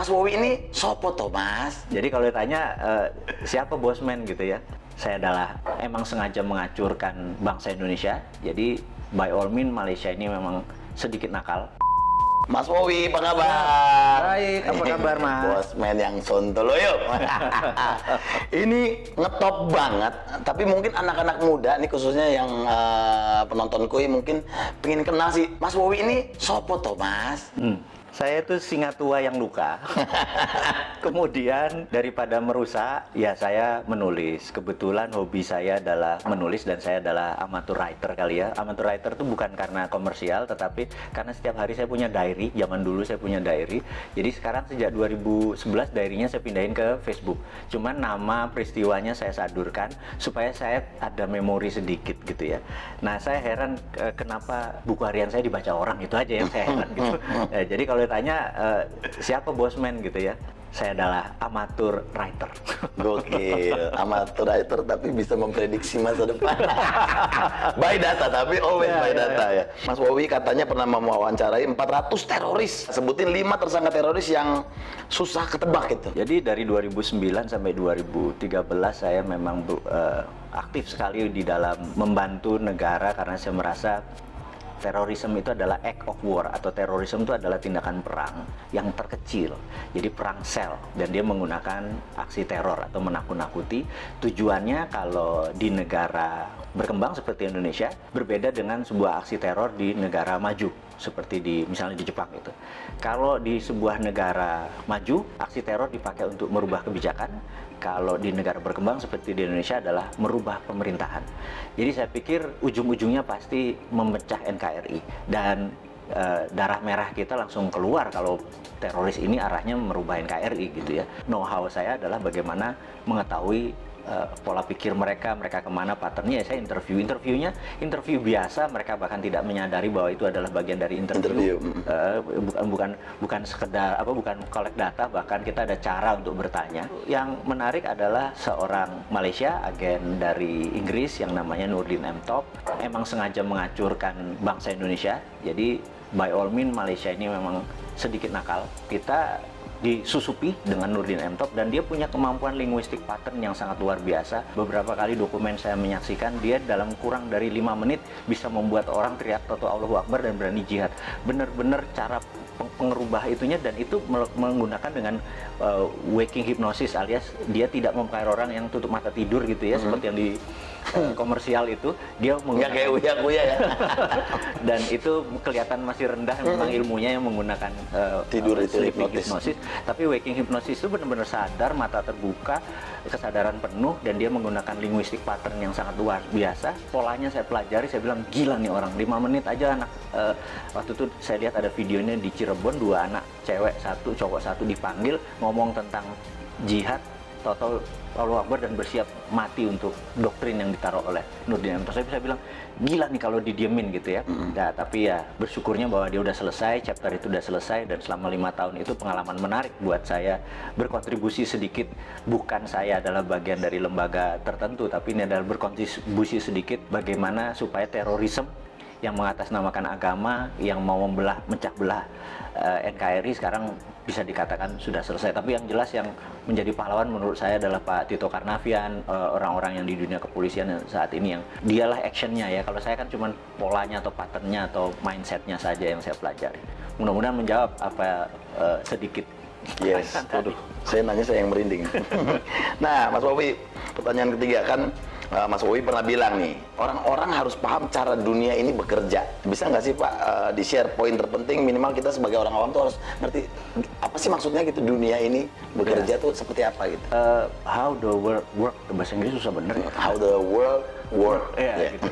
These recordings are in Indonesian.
Mas Wowi ini sopo toh Mas? Jadi kalau ditanya eh, siapa bosman gitu ya, saya adalah emang sengaja mengacurkan bangsa Indonesia. Jadi by all means Malaysia ini memang sedikit nakal. Mas Wowi, apa kabar? Baik, apa kabar, Mas? Bosman yang sontoloyo. ini ngetop banget, tapi mungkin anak-anak muda nih khususnya yang uh, penonton kui mungkin pengen kenal sih Mas Wowi ini sopo toh Mas? Hmm. Saya itu singa tua yang luka. Kemudian daripada merusak, ya saya menulis. Kebetulan hobi saya adalah menulis dan saya adalah amateur writer kali ya. Amateur writer itu bukan karena komersial, tetapi karena setiap hari saya punya diary. Zaman dulu saya punya diary. Jadi sekarang sejak 2011 diarynya saya pindahin ke Facebook. Cuman nama peristiwanya saya sadurkan supaya saya ada memori sedikit gitu ya. Nah saya heran kenapa buku harian saya dibaca orang itu aja yang saya heran gitu. Ya, jadi kalau ditanya uh, siapa bosman gitu ya saya adalah amatur writer. Gokil, amatur writer tapi bisa memprediksi masa depan. by data tapi always yeah, by yeah, data yeah. ya. Mas Wowi katanya pernah mewawancarai 400 teroris. Sebutin 5 tersangka teroris yang susah ketebak itu. Jadi dari 2009 sampai 2013 saya memang uh, aktif sekali di dalam membantu negara karena saya merasa terorisme itu adalah act of war atau terorisme itu adalah tindakan perang yang terkecil. Jadi perang sel dan dia menggunakan aksi teror atau menakut-nakuti. Tujuannya kalau di negara berkembang seperti Indonesia berbeda dengan sebuah aksi teror di negara maju seperti di misalnya di Jepang itu. Kalau di sebuah negara maju, aksi teror dipakai untuk merubah kebijakan. Kalau di negara berkembang seperti di Indonesia adalah merubah pemerintahan. Jadi saya pikir ujung-ujungnya pasti memecah NKRI dan e, darah merah kita langsung keluar kalau teroris ini arahnya merubah NKRI gitu ya. Know-how saya adalah bagaimana mengetahui uh, pola pikir mereka, mereka ke mana patternnya, ya saya interview. Interviewnya interview biasa, mereka bahkan tidak menyadari bahwa itu adalah bagian dari interview. interview. Uh, bukan bukan bukan sekedar apa, bukan collect data, bahkan kita ada cara untuk bertanya. Yang menarik adalah seorang Malaysia, agen dari Inggris yang namanya Nurdin M. Top, emang sengaja mengacurkan bangsa Indonesia. Jadi by all means Malaysia ini memang sedikit nakal. Kita disusupi dengan Nurdin M. Top dan dia punya kemampuan linguistik pattern yang sangat luar biasa. Beberapa kali dokumen saya menyaksikan dia dalam kurang dari lima menit bisa membuat orang teriak Toto Allahu Akbar dan berani jihad. Benar-benar cara pengerubah itunya dan itu menggunakan dengan uh, waking hypnosis alias dia tidak memakai orang yang tutup mata tidur gitu ya mm -hmm. seperti yang di uh, komersial itu dia menggunakan kayak uya uya ya dan itu kelihatan masih rendah mm -hmm. memang ilmunya yang menggunakan uh, tidur uh, itu hipnotis. hipnosis tapi waking hypnosis itu benar-benar sadar mata terbuka kesadaran penuh dan dia menggunakan linguistik pattern yang sangat luar biasa. Polanya saya pelajari saya bilang gila nih orang lima menit aja anak. Uh, waktu itu saya lihat ada videonya di Cirebon dua anak cewek satu cowok satu dipanggil ngomong tentang jihad total Allah Akbar dan bersiap mati untuk doktrin yang ditaruh oleh Nurdin M. Saya bisa bilang gila nih kalau didiemin gitu ya. Mm. Nah, tapi ya bersyukurnya bahwa dia udah selesai, chapter itu udah selesai dan selama lima tahun itu pengalaman menarik buat saya berkontribusi sedikit. Bukan saya adalah bagian dari lembaga tertentu, tapi ini adalah berkontribusi sedikit bagaimana supaya terorisme yang mengatasnamakan agama yang mau membelah mecah belah uh, eh, NKRI sekarang bisa dikatakan sudah selesai. Tapi yang jelas yang menjadi pahlawan menurut saya adalah Pak Tito Karnavian eh, orang-orang uh, yang di dunia kepolisian saat ini yang dialah actionnya ya. Kalau saya kan cuma polanya atau patternnya atau mindsetnya saja yang saya pelajari. Mudah-mudahan menjawab apa uh, sedikit. Yes, aduh, saya nanya saya yang merinding. nah, Mas Bobi, pertanyaan ketiga kan uh, Mas Wowi pernah bilang nih, orang-orang harus paham cara dunia ini bekerja. Bisa nggak sih Pak uh, di share poin terpenting minimal kita sebagai orang awam tuh harus ngerti apa sih maksudnya gitu dunia ini bekerja yeah. tuh seperti apa gitu? Uh, how the world work bahasa Inggris susah bener. How the world work. Ya, yeah. gitu.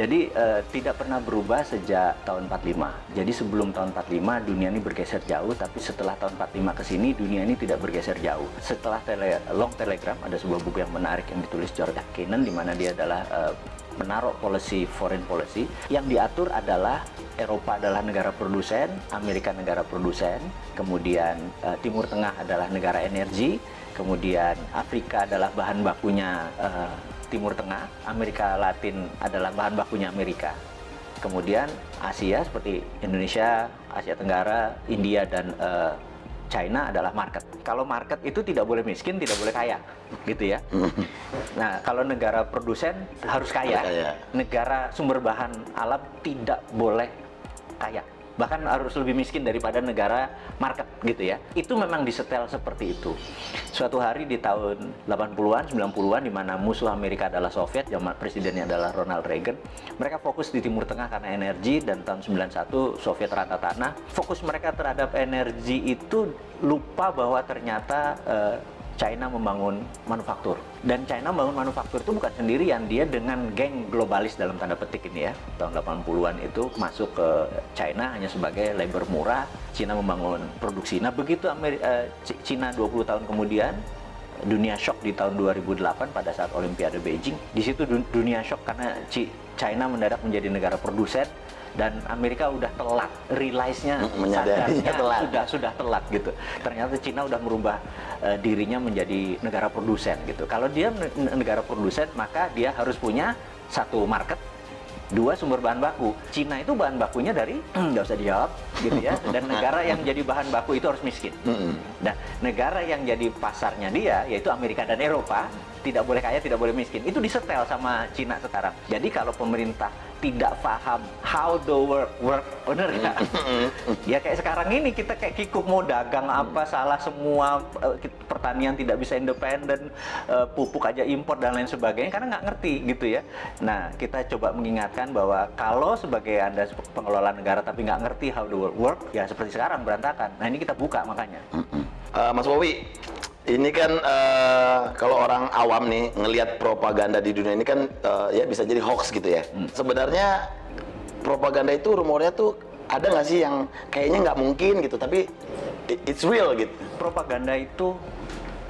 Jadi uh, tidak pernah berubah sejak tahun 45. Jadi sebelum tahun 45 dunia ini bergeser jauh, tapi setelah tahun 45 ke sini dunia ini tidak bergeser jauh. Setelah tele, Long Telegram ada sebuah buku yang menarik yang ditulis George Kennan di mana dia adalah uh, menaruh policy foreign policy yang diatur adalah Eropa adalah negara produsen, Amerika negara produsen, kemudian uh, Timur Tengah adalah negara energi, kemudian Afrika adalah bahan bakunya uh, Timur Tengah, Amerika Latin adalah bahan bakunya Amerika. Kemudian Asia seperti Indonesia, Asia Tenggara, India dan uh, China adalah market. Kalau market itu tidak boleh miskin, tidak boleh kaya, gitu ya. Nah, kalau negara produsen harus kaya, Harus kaya. negara sumber bahan alam tidak boleh kaya. Bahkan harus lebih miskin daripada negara market gitu ya. Itu memang disetel seperti itu. Suatu hari di tahun 80-an, 90-an di mana musuh Amerika adalah Soviet, zaman presidennya adalah Ronald Reagan. Mereka fokus di Timur Tengah karena energi dan tahun 91 Soviet rata tanah. Fokus mereka terhadap energi itu lupa bahwa ternyata eh, China membangun manufaktur. Dan China membangun manufaktur itu bukan sendirian, dia dengan geng globalis dalam tanda petik ini ya. Tahun 80-an itu masuk ke China hanya sebagai labor murah, China membangun produksi. Nah, begitu Ameri- eh, China 20 tahun kemudian dunia shock di tahun 2008 pada saat Olimpiade Beijing. Di situ dun- dunia shock karena China mendadak menjadi negara produsen dan Amerika udah telat realize-nya Mm, sadarnya telat. sudah sudah telat gitu. Ternyata Cina udah merubah eh, dirinya menjadi negara produsen gitu. Kalau dia ne- negara produsen maka dia harus punya satu market dua sumber bahan baku. Cina itu bahan bakunya dari nggak usah dijawab gitu ya. Dan negara yang jadi bahan baku itu harus miskin. Nah, negara yang jadi pasarnya dia yaitu Amerika dan Eropa tidak boleh kaya, tidak boleh miskin. Itu disetel sama Cina sekarang. Jadi kalau pemerintah tidak paham how the work work, bener nggak? ya kayak sekarang ini kita kayak kikuk mau dagang apa salah semua eh, pertanian tidak bisa independen, eh, pupuk aja impor dan lain sebagainya karena nggak ngerti gitu ya. Nah kita coba mengingatkan bahwa kalau sebagai anda pengelola negara tapi nggak ngerti how the work work ya seperti sekarang berantakan. Nah ini kita buka makanya. Eh, Mas Wowi, ini kan eh, kalau orang awam nih ngelihat propaganda di dunia ini kan eh, ya bisa jadi hoax gitu ya. Sebenarnya propaganda itu rumornya tuh ada nggak sih yang kayaknya nggak mungkin gitu, tapi it's real gitu. propaganda itu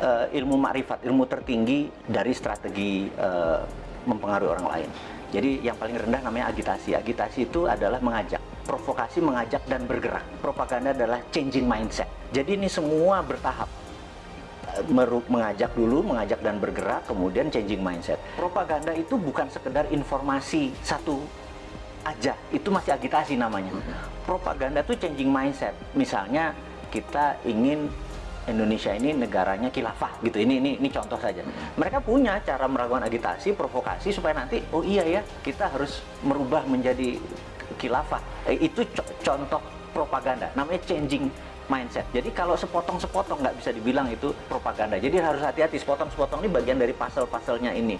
eh, ilmu makrifat, ilmu tertinggi dari strategi eh, mempengaruhi orang lain. Jadi yang paling rendah namanya agitasi. Agitasi itu adalah mengajak, provokasi mengajak dan bergerak. Propaganda adalah changing mindset. Jadi ini semua bertahap. Mengajak dulu, mengajak dan bergerak, kemudian changing mindset. Propaganda itu bukan sekedar informasi satu aja, itu masih agitasi namanya. Propaganda itu changing mindset. Misalnya kita ingin Indonesia ini negaranya khilafah gitu. Ini ini ini contoh saja. Mereka punya cara melakukan agitasi, provokasi supaya nanti oh iya ya, kita harus merubah menjadi khilafah. Eh, itu co- contoh propaganda. Namanya changing mindset. Jadi kalau sepotong-sepotong nggak bisa dibilang itu propaganda. Jadi harus hati-hati sepotong-sepotong ini bagian dari pasal-pasalnya ini.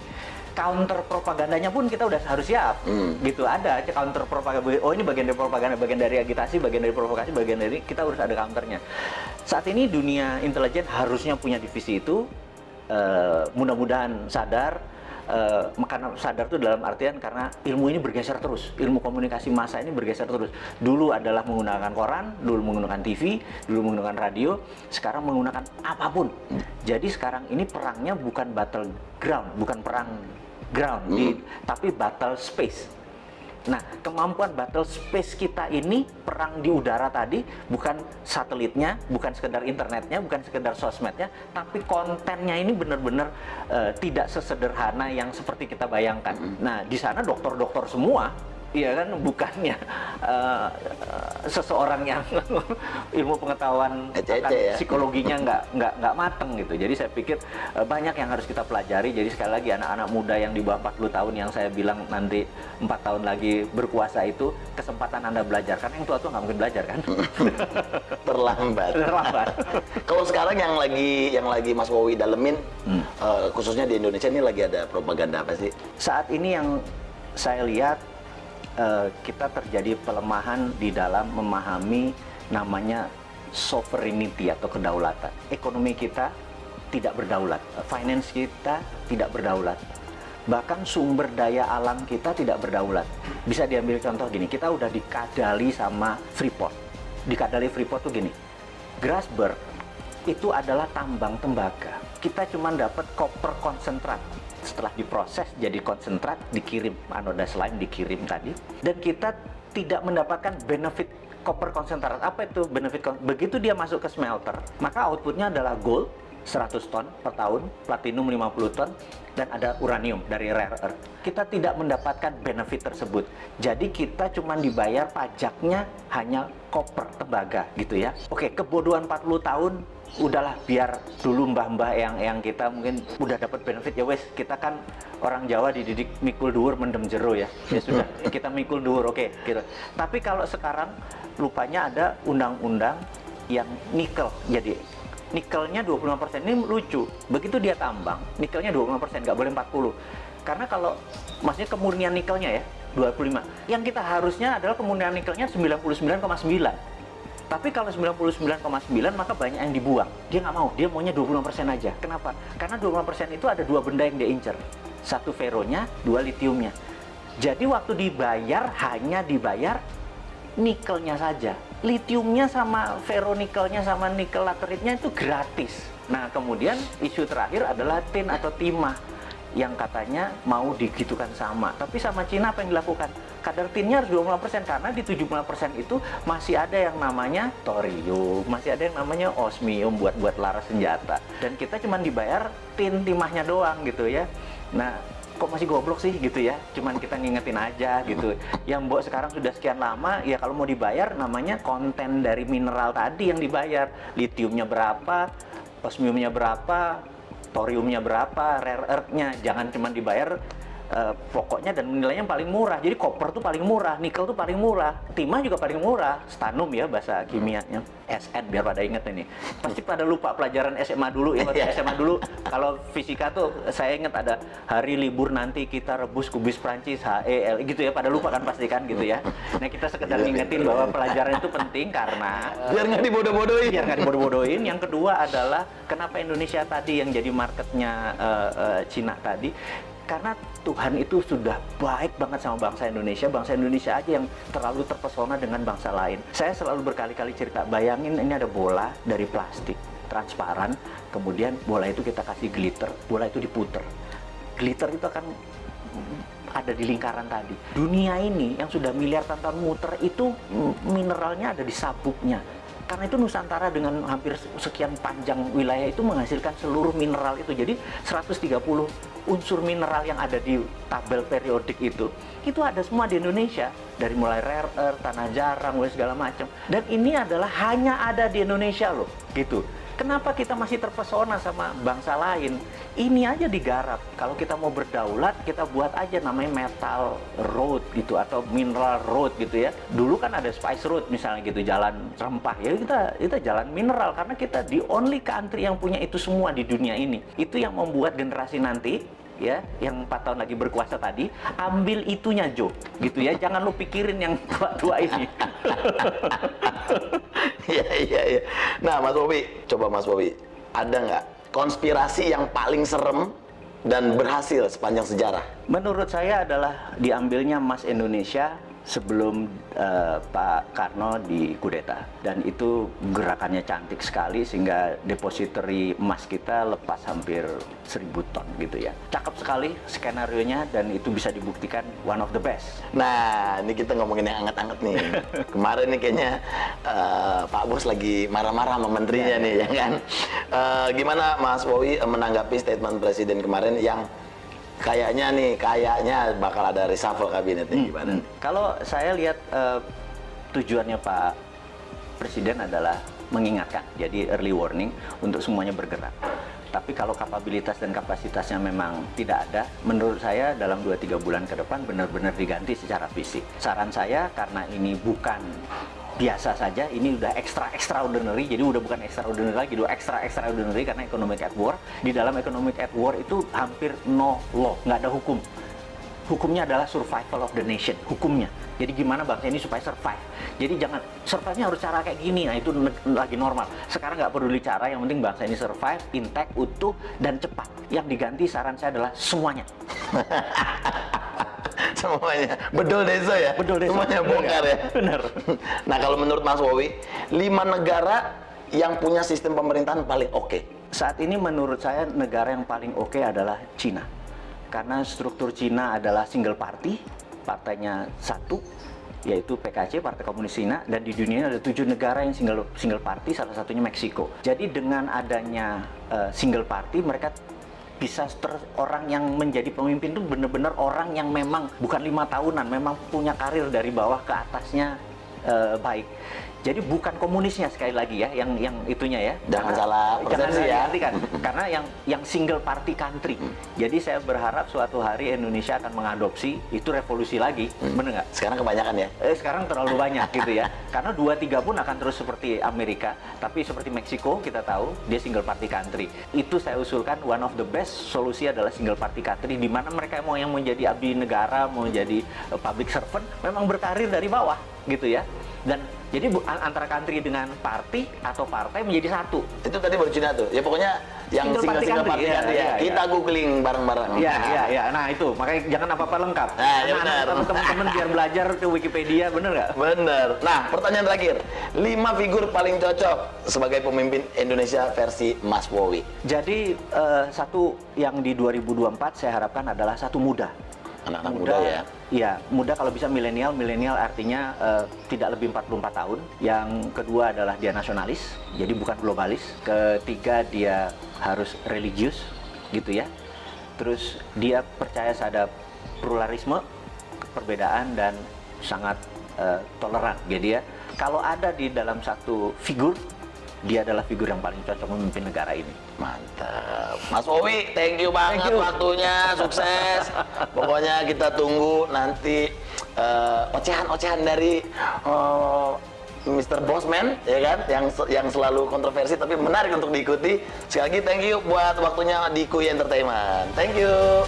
Counter propagandanya pun kita udah harus siap. Gitu ada aja counter propaganda. Oh ini bagian dari propaganda, bagian dari agitasi, bagian dari provokasi, bagian dari kita harus ada counternya. Saat ini dunia intelijen harusnya punya divisi itu. Eh, mudah-mudahan sadar karena sadar itu dalam artian karena ilmu ini bergeser terus. Ilmu komunikasi massa ini bergeser terus. Dulu adalah menggunakan koran dulu menggunakan TV dulu menggunakan radio sekarang menggunakan apa pun. Jadi sekarang ini perangnya bukan battle ground bukan perang ground di- tapi battle space Nah, kemampuan battle space kita ini perang di udara tadi bukan satelitnya, bukan sekedar internetnya, bukan sekedar sosmednya, tapi kontennya ini benar-benar eh, tidak sesederhana yang seperti kita bayangkan. Nah, di sana dokter-dokter semua, iya kan, bukannya eh, seseorang yang ilmu pengetahuan Ece-ece akan ya. psikologinya nggak nggak nggak mateng gitu. Jadi saya pikir eh, banyak yang harus kita pelajari. Jadi sekali lagi anak-anak muda yang di bawah 40 tahun yang saya bilang nanti empat tahun lagi berkuasa itu kesempatan anda belajar karena yang tua-tua nggak mungkin belajar kan. Terlambat. Terlambat. Kalau sekarang yang lagi yang lagi Mas Wowi dalemin, eh, khususnya di Indonesia ini lagi ada propaganda apa sih? Saat ini yang saya lihat eh, kita terjadi pelemahan di dalam memahami namanya sovereignty atau kedaulatan. Ekonomi kita tidak berdaulat, finance kita tidak berdaulat. Bahkan sumber daya alam kita tidak berdaulat. Bisa diambil contoh gini, kita udah dikadali sama Freeport. Dikadali Freeport tuh gini, Grasberg itu adalah tambang tembaga. Kita cuma dapat koper konsentrat. Setelah diproses jadi konsentrat, dikirim anoda slime dikirim tadi, dan kita tidak mendapatkan benefit koper konsentrat. Apa itu benefit? Begitu dia masuk ke smelter, maka outputnya adalah gold, 100 ton per tahun, platinum 50 ton, dan ada uranium dari rare earth. Kita tidak mendapatkan benefit tersebut. Jadi kita cuma dibayar pajaknya hanya koper, tembaga gitu ya. Oke, kebodohan 40 tahun udahlah biar dulu mbah-mbah yang yang kita mungkin udah dapat benefit ya wes kita kan orang Jawa dididik mikul dhuwur mendem jero ya. Ya sudah kita mikul dhuwur oke gitu. Tapi kalau sekarang lupanya ada undang-undang yang nikel jadi nikelnya 25% ini lucu begitu dia tambang nikelnya 25% nggak boleh 40 karena kalau maksudnya kemurnian nikelnya ya 25 yang kita harusnya adalah kemurnian nikelnya 99,9 tapi kalau 99,9 maka banyak yang dibuang. Dia nggak mau, dia maunya 20% aja. Kenapa? Karena 20% itu ada dua benda yang dia incer. Satu feronya, dua litiumnya. Jadi waktu dibayar hanya dibayar nikelnya saja. Litiumnya sama feronikelnya sama nikel lateritnya itu gratis. Nah kemudian isu terakhir adalah tin atau timah yang katanya mau digitukan sama. Tapi sama Cina apa yang dilakukan? kadar tinnya harus 25% karena di 70% itu masih ada yang namanya thorium, masih ada yang namanya osmium buat buat laras senjata. Dan kita cuma dibayar tin timahnya doang gitu ya. Nah, kok masih goblok sih gitu ya cuman kita ngingetin aja gitu yang mbok sekarang sudah sekian lama ya kalau mau dibayar namanya konten dari mineral tadi yang dibayar litiumnya berapa osmiumnya berapa thoriumnya berapa rare earthnya. Jangan cuma dibayar uh, pokoknya dan nilainya paling murah. Jadi koper tuh paling murah, nikel tuh paling murah, timah juga paling murah, stanum ya bahasa kimianya, SN biar pada inget ini. Pasti pada lupa pelajaran SMA dulu ya, SMA dulu kalau fisika tuh saya inget ada hari libur nanti kita rebus kubis Prancis HEL gitu ya, pada lupa kan pasti kan gitu ya. Nah kita sekedar iya, ngingetin bahwa pelajaran itu penting karena biar nggak dibodoh-bodohin. Biar nggak dibodoh-bodohin. Yang kedua adalah kenapa Indonesia tadi yang jadi marketnya uh, uh, Cina tadi karena Tuhan itu sudah baik banget sama bangsa Indonesia, bangsa Indonesia aja yang terlalu terpesona dengan bangsa lain. Saya selalu berkali-kali cerita, bayangin ini ada bola dari plastik, transparan, kemudian bola itu kita kasih glitter, bola itu diputer. Glitter itu akan ada di lingkaran tadi. Dunia ini yang sudah miliar tahun muter itu mineralnya ada di sabuknya karena itu Nusantara dengan hampir sekian panjang wilayah itu menghasilkan seluruh mineral itu. Jadi 130 unsur mineral yang ada di tabel periodik itu, itu ada semua di Indonesia. Dari mulai rare earth, tanah jarang, segala macam. Dan ini adalah hanya ada di Indonesia loh, gitu. Kenapa kita masih terpesona sama bangsa lain? Ini aja digarap. Kalau kita mau berdaulat, kita buat aja namanya metal road gitu atau mineral road gitu ya. Dulu kan ada spice road misalnya gitu, jalan rempah. Ya kita kita jalan mineral karena kita di only country yang punya itu semua di dunia ini. Itu yang membuat generasi nanti ya yang empat tahun lagi berkuasa tadi ambil itunya Jo gitu ya jangan lu pikirin yang tua-tua ini Iya iya iya. Nah Mas Bobi, coba Mas Bobi, ada nggak konspirasi yang paling serem dan berhasil sepanjang sejarah? Menurut saya adalah diambilnya Mas Indonesia sebelum uh, Pak Karno di kudeta. Dan itu gerakannya cantik sekali sehingga depository emas kita lepas hampir 1000 ton gitu ya. Cakep sekali skenario nya dan itu bisa dibuktikan one of the best. Nah ini kita ngomongin yang anget-anget nih. Kemarin nih kayaknya uh, Pak Bos lagi marah-marah sama menterinya ya, nih ya, ya kan? Uh, gimana Mas Wowi menanggapi statement presiden kemarin yang kayaknya nih kayaknya bakal ada reshuffle kabinet nih hmm, gimana? Hmm. Kalau saya lihat uh, tujuannya Pak Presiden adalah mengingatkan, jadi early warning untuk semuanya bergerak. Tapi kalau kapabilitas dan kapasitasnya memang tidak ada, menurut saya dalam 2-3 bulan ke depan benar-benar diganti secara fisik. Saran saya karena ini bukan biasa saja ini udah extra extraordinary. Jadi udah bukan extraordinary lagi udah extra extraordinary karena economic at war. Di dalam economic at war itu hampir no law nggak ada hukum hukumnya adalah survival of the nation hukumnya. Jadi gimana bangsa ini supaya survive? Jadi jangan survive-nya harus cara kayak gini. Nah itu lagi normal. Sekarang nggak peduli cara yang penting bangsa ini survive intact utuh dan cepat. Yang diganti saran saya adalah semuanya. Semuanya. Bedol desa ya? Bedol desa semuanya bongkar ya? Benar. Nah kalau menurut Mas Wowi lima negara yang punya sistem pemerintahan paling oke. Okay. saat ini menurut saya negara yang paling oke okay adalah Cina karena struktur Cina adalah single party partainya satu yaitu PKC Partai Komunis Cina dan di dunia ada tujuh negara yang single single party salah satunya Meksiko. Jadi dengan adanya uh, single party mereka bisa ter, orang yang menjadi pemimpin itu benar-benar orang yang memang bukan lima tahunan, memang punya karir dari bawah ke atasnya uh, baik. Jadi bukan komunisnya sekali lagi ya, yang yang itunya ya. Jangan Karena- salah jangan ya. diartikan. Karena yang yang single party country. Jadi saya berharap suatu hari Indonesia akan mengadopsi itu revolusi lagi, bener nggak? Sekarang kebanyakan ya. Eh, sekarang terlalu banyak gitu ya. Karena dua tiga pun akan terus seperti Amerika, tapi seperti Meksiko kita tahu dia single party country. Itu saya usulkan one of the best solusi adalah single party country di mana mereka mau yang menjadi abdi negara, mau jadi eh, public servant memang berkarir dari bawah gitu ya. Dan jadi antara country dengan party atau partai menjadi satu. Itu tadi baru Cina tuh. Ya pokoknya yang Single party single-single country, party iya, country ya. iya, Kita iya. googling bareng-bareng. Iya, iya, iya. Nah itu makanya jangan apa-apa lengkap. Nah, ya benar. teman-teman biar belajar ke Wikipedia, bener nggak? Bener. Nah, pertanyaan terakhir. Lima figur paling cocok sebagai pemimpin Indonesia versi Mas Wowi. Jadi eh, satu yang di 2024 saya harapkan adalah satu muda. Anak-anak muda, ya. Iya, muda kalau bisa milenial. Milenial artinya eh, tidak lebih 44 tahun. Yang kedua adalah dia nasionalis, jadi bukan globalis. Ketiga dia harus religius, gitu ya. Terus dia percaya pada pluralisme, perbedaan dan sangat eh, toleran. Jadi ya, kalau ada di dalam satu figur, dia adalah figur yang paling cocok memimpin negara ini. Mantap. Mas Wowi, thank you banget Thank you. waktunya, sukses. Pokoknya kita tunggu nanti eh, ocehan-ocehan dari eh, Mr. Bosman, ya kan, yang yang selalu kontroversi tapi menarik untuk diikuti. Sekali lagi thank you buat waktunya di Kuy Entertainment. Thank you.